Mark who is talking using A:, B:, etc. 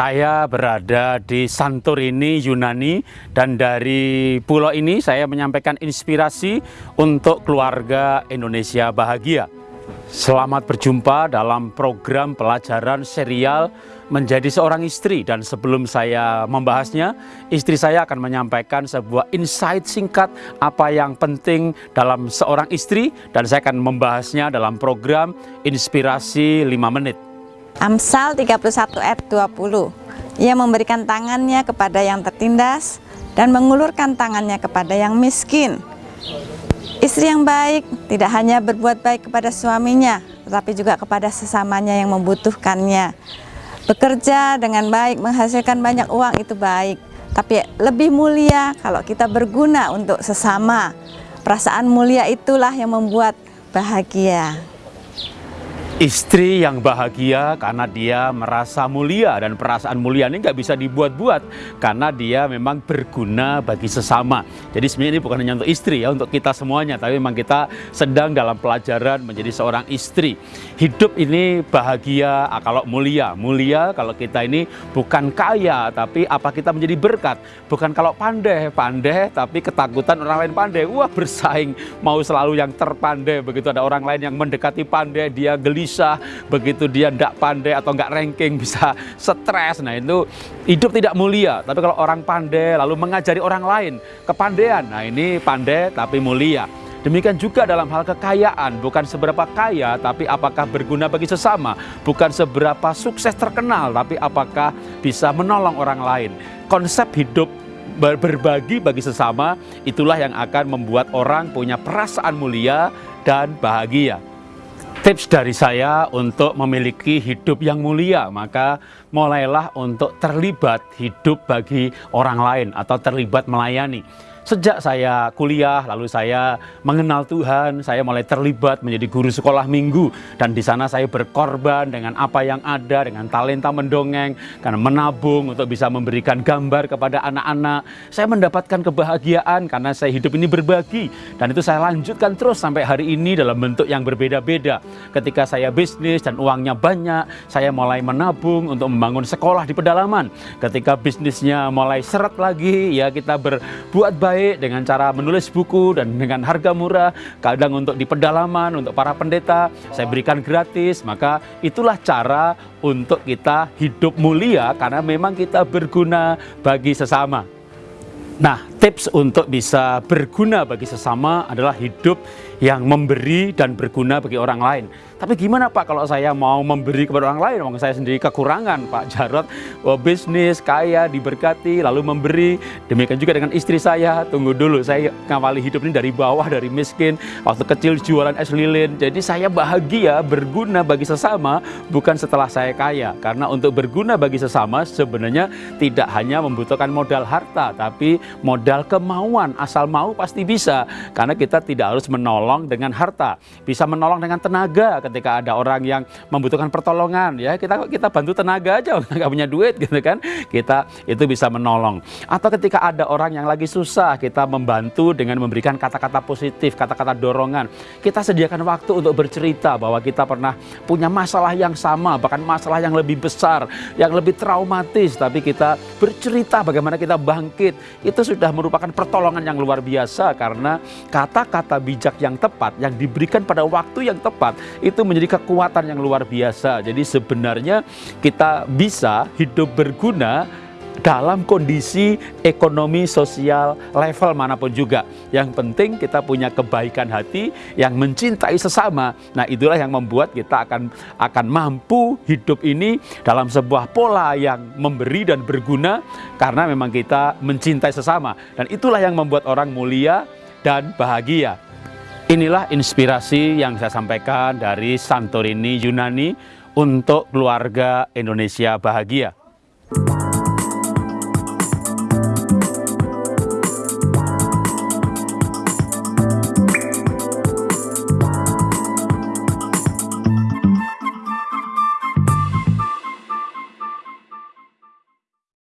A: Saya berada di Santorini, Yunani dan dari pulau ini saya menyampaikan inspirasi untuk keluarga Indonesia bahagia. Selamat berjumpa dalam program pelajaran serial menjadi seorang istri dan sebelum saya membahasnya, istri saya akan menyampaikan sebuah insight singkat apa yang penting dalam seorang istri dan saya akan membahasnya dalam program Inspirasi 5 Menit.
B: Amsal 31 ayat 20 Ia memberikan tangannya kepada yang tertindas dan mengulurkan tangannya kepada yang miskin. Istri yang baik tidak hanya berbuat baik kepada suaminya tetapi juga kepada sesamanya yang membutuhkannya. Bekerja dengan baik menghasilkan banyak uang itu baik. Tapi lebih mulia kalau kita berguna untuk sesama. Perasaan mulia itulah yang membuat bahagia
A: Istri yang bahagia karena dia merasa mulia dan perasaan mulia ini nggak bisa dibuat-buat karena dia memang berguna bagi sesama. Jadi sebenarnya ini bukan hanya untuk istri ya, untuk kita semuanya, tapi memang kita sedang dalam pelajaran menjadi seorang istri. Hidup ini bahagia ah, kalau mulia, mulia kalau kita ini bukan kaya tapi apa kita menjadi berkat, bukan kalau pandai, pandai tapi ketakutan orang lain pandai. Wah bersaing mau selalu yang terpandai begitu ada orang lain yang mendekati pandai dia susah, begitu dia tidak pandai atau nggak ranking bisa stres. Nah itu hidup tidak mulia. Tapi kalau orang pandai lalu mengajari orang lain kepandaian, nah ini pandai tapi mulia. Demikian juga dalam hal kekayaan, bukan seberapa kaya, tapi apakah berguna bagi sesama. Bukan seberapa sukses terkenal, tapi apakah bisa menolong orang lain. Konsep hidup berbagi bagi sesama, itulah yang akan membuat orang punya perasaan mulia dan bahagia. Tips dari saya untuk memiliki hidup yang mulia, maka mulailah untuk terlibat hidup bagi orang lain atau terlibat melayani. Sejak saya kuliah, lalu saya mengenal Tuhan, saya mulai terlibat menjadi guru sekolah minggu. Dan di sana saya berkorban dengan apa yang ada, dengan talenta mendongeng, karena menabung untuk bisa memberikan gambar kepada anak-anak. Saya mendapatkan kebahagiaan karena saya hidup ini berbagi. Dan itu saya lanjutkan terus sampai hari ini dalam bentuk yang berbeda-beda. Ketika saya bisnis dan uangnya banyak, saya mulai menabung untuk membangun sekolah di pedalaman. Ketika bisnisnya mulai seret lagi, ya kita berbuat baik baik dengan cara menulis buku dan dengan harga murah, kadang untuk di pedalaman, untuk para pendeta, saya berikan gratis, maka itulah cara untuk kita hidup mulia karena memang kita berguna bagi sesama. Nah, tips untuk bisa berguna bagi sesama adalah hidup yang memberi dan berguna bagi orang lain. Tapi gimana Pak kalau saya mau memberi kepada orang lain? Wong saya sendiri kekurangan Pak Jarot, oh, bisnis, kaya, diberkati, lalu memberi. Demikian juga dengan istri saya, tunggu dulu, saya ngawali hidup ini dari bawah, dari miskin, waktu kecil jualan es lilin. Jadi saya bahagia, berguna bagi sesama, bukan setelah saya kaya. Karena untuk berguna bagi sesama sebenarnya tidak hanya membutuhkan modal harta, tapi modal kemauan. Asal mau pasti bisa, karena kita tidak harus menolong dengan harta. Bisa menolong dengan tenaga, ketika ada orang yang membutuhkan pertolongan ya. Kita kita bantu tenaga aja nggak punya duit gitu kan. Kita itu bisa menolong. Atau ketika ada orang yang lagi susah kita membantu dengan memberikan kata-kata positif kata-kata dorongan. Kita sediakan waktu untuk bercerita bahwa kita pernah punya masalah yang sama bahkan masalah yang lebih besar yang lebih traumatis. Tapi kita bercerita bagaimana kita bangkit. Itu sudah merupakan pertolongan yang luar biasa karena kata-kata bijak yang tepat yang diberikan pada waktu yang tepat itu menjadi kekuatan yang luar biasa. Jadi sebenarnya kita bisa hidup berguna dalam kondisi ekonomi sosial level mana pun juga. Yang penting kita punya kebaikan hati yang mencintai sesama. Nah, itulah yang membuat kita akan akan mampu hidup ini dalam sebuah pola yang memberi dan berguna karena memang kita mencintai sesama. Dan itulah yang membuat orang mulia dan bahagia. Inilah inspirasi yang saya sampaikan dari Santorini, Yunani untuk keluarga Indonesia bahagia.